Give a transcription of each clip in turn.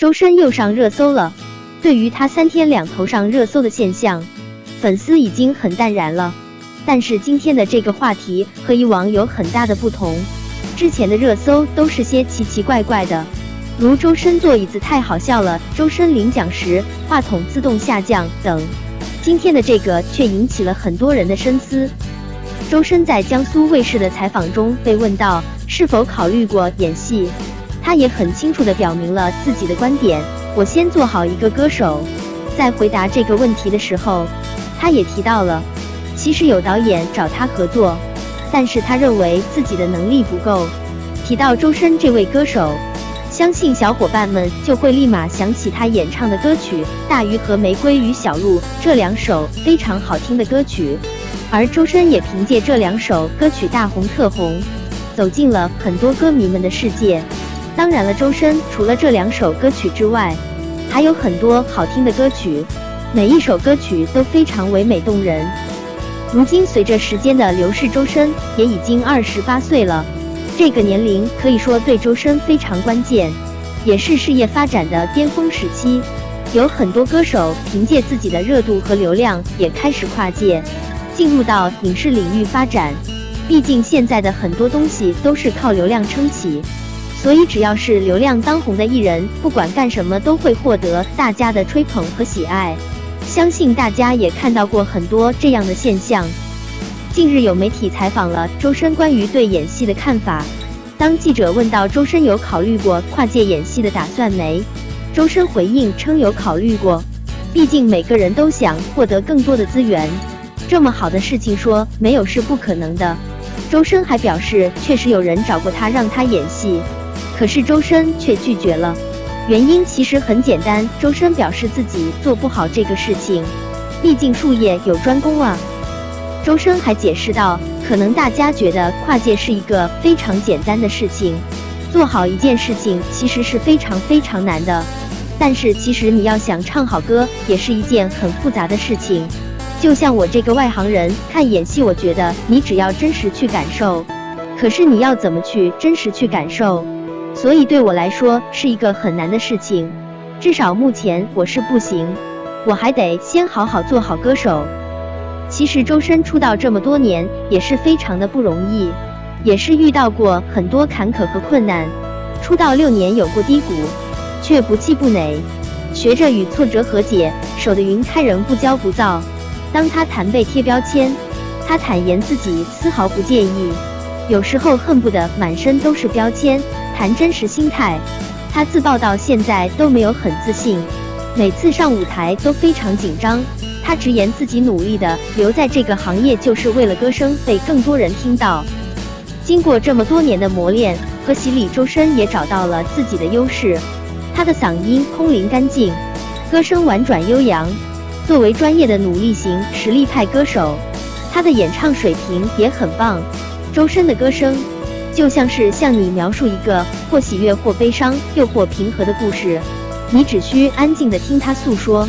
周深又上热搜了。对于他三天两头上热搜的现象，粉丝已经很淡然了。但是今天的这个话题和以往有很大的不同。之前的热搜都是些奇奇怪怪的，如周深坐椅子太好笑了，周深领奖时话筒自动下降等。今天的这个却引起了很多人的深思。周深在江苏卫视的采访中被问到是否考虑过演戏，他也很清楚地表明了自己的观点：我先做好一个歌手。在回答这个问题的时候，他也提到了，其实有导演找他合作，但是他认为自己的能力不够。提到周深这位歌手。相信小伙伴们就会立马想起他演唱的歌曲《大鱼》和《玫瑰与小鹿》这两首非常好听的歌曲，而周深也凭借这两首歌曲大红特红，走进了很多歌迷们的世界。当然了，周深除了这两首歌曲之外，还有很多好听的歌曲，每一首歌曲都非常唯美动人。如今随着时间的流逝，周深也已经二十八岁了。这个年龄可以说对周深非常关键，也是事业发展的巅峰时期。有很多歌手凭借自己的热度和流量，也开始跨界，进入到影视领域发展。毕竟现在的很多东西都是靠流量撑起，所以只要是流量当红的艺人，不管干什么都会获得大家的吹捧和喜爱。相信大家也看到过很多这样的现象。近日有媒体采访了周深关于对演戏的看法。当记者问到周深有考虑过跨界演戏的打算没，周深回应称有考虑过。毕竟每个人都想获得更多的资源，这么好的事情说没有是不可能的。周深还表示，确实有人找过他让他演戏，可是周深却拒绝了。原因其实很简单，周深表示自己做不好这个事情，毕竟术业有专攻啊。周深还解释道：“可能大家觉得跨界是一个非常简单的事情，做好一件事情其实是非常非常难的。但是其实你要想唱好歌，也是一件很复杂的事情。就像我这个外行人看演戏，我觉得你只要真实去感受，可是你要怎么去真实去感受？所以对我来说是一个很难的事情，至少目前我是不行，我还得先好好做好歌手。”其实周深出道这么多年也是非常的不容易，也是遇到过很多坎坷和困难。出道六年有过低谷，却不气不馁，学着与挫折和解，守得云开人不骄不躁。当他谈被贴标签，他坦言自己丝毫不介意，有时候恨不得满身都是标签。谈真实心态，他自曝到现在都没有很自信，每次上舞台都非常紧张。他直言自己努力的留在这个行业，就是为了歌声被更多人听到。经过这么多年的磨练和洗礼，周深也找到了自己的优势。他的嗓音空灵干净，歌声婉转悠扬。作为专业的努力型实力派歌手，他的演唱水平也很棒。周深的歌声就像是向你描述一个或喜悦或悲伤又或平和的故事，你只需安静的听他诉说。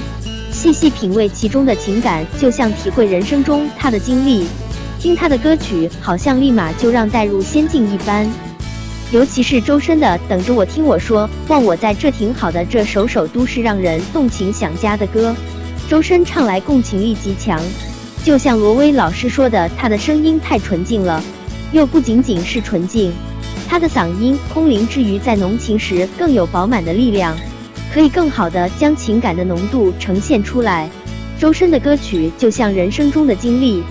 细细品味其中的情感，就像体会人生中他的经历。听他的歌曲，好像立马就让带入仙境一般。尤其是周深的《等着我听我说》，忘我在这挺好的，这首首都是让人动情想家的歌。周深唱来共情力极强，就像罗威老师说的，他的声音太纯净了，又不仅仅是纯净，他的嗓音空灵之余，在浓情时更有饱满的力量。可以更好的将情感的浓度呈现出来。周深的歌曲就像人生中的经历，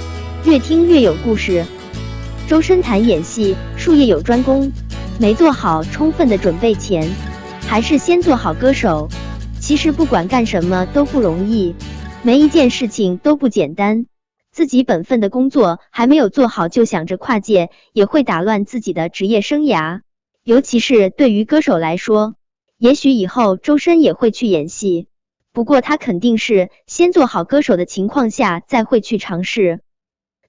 越听越有故事。周深谈演戏，术业有专攻，没做好充分的准备前，还是先做好歌手。其实不管干什么都不容易，每一件事情都不简单。自己本分的工作还没有做好，就想着跨界，也会打乱自己的职业生涯。尤其是对于歌手来说。也许以后周深也会去演戏，不过他肯定是先做好歌手的情况下再会去尝试。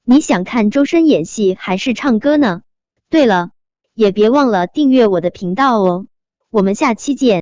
你想看周深演戏还是唱歌呢？对了，也别忘了订阅我的频道哦，我们下期见。